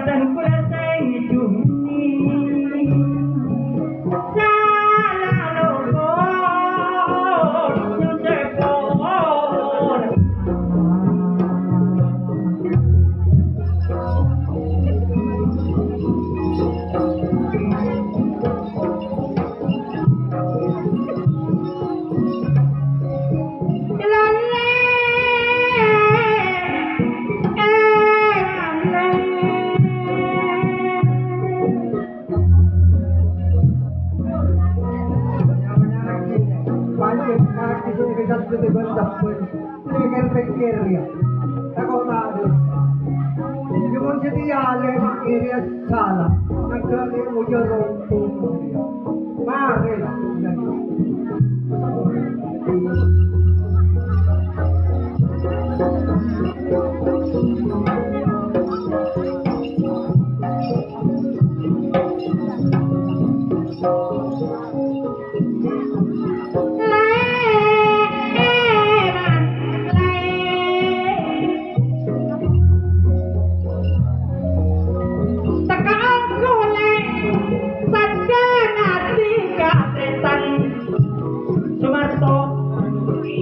Santa Nicolás. Ako tadi. Yung jadi ale mak iri salah. Nagkali mo yung rompong ya. Mare. Sumarto.